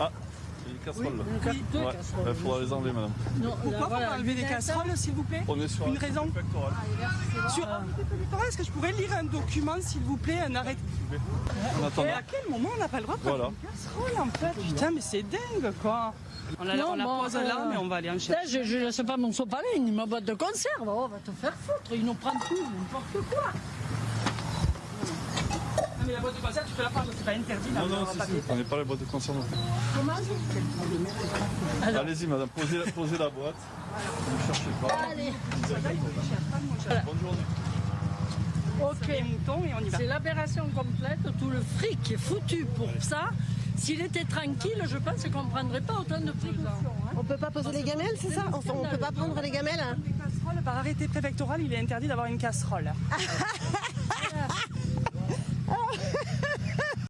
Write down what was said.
Ah, il y a une casserole là. Oui, deux Ouais, casseroles. il faudra les enlever, madame. Non, Pourquoi vous voilà. enlever des casseroles, s'il vous plaît On est sur Une un raison pectoral. Sur un pectoral, est-ce que je pourrais lire un document, s'il vous plaît, un arrêt En attendant. Et à quel moment on n'a pas le droit de prendre Voilà. une casserole, en fait Putain, mais c'est dingue, quoi On la, Non, on la bon, pose euh, là, mais on va aller en Là, chercher. je ne laisse pas mon sopalin, ma boîte de conserve. Oh, va te faire foutre, ils nous prennent tout, n'importe quoi. Non, mais la boîte de conserve, tu peux la prendre, c'est pas interdit. Non, si, pas si, payer. prenez pas la boîte de conserve non plus. Comment Allez-y, madame, posez, la- posez la boîte. Ne cherchez pas. Allez, Bonne journée. Ok, moutons et on y va. c'est l'aberration complète, tout le fric est foutu pour ça. S'il était tranquille, je pense qu'on ne prendrait pas autant de précautions. hein. On peut pas poser les gamelles, c'est ça? Enfin, on peut pas prendre les gamelles casseroles, par arrêté préfectoral, il est interdit d'avoir une casserole.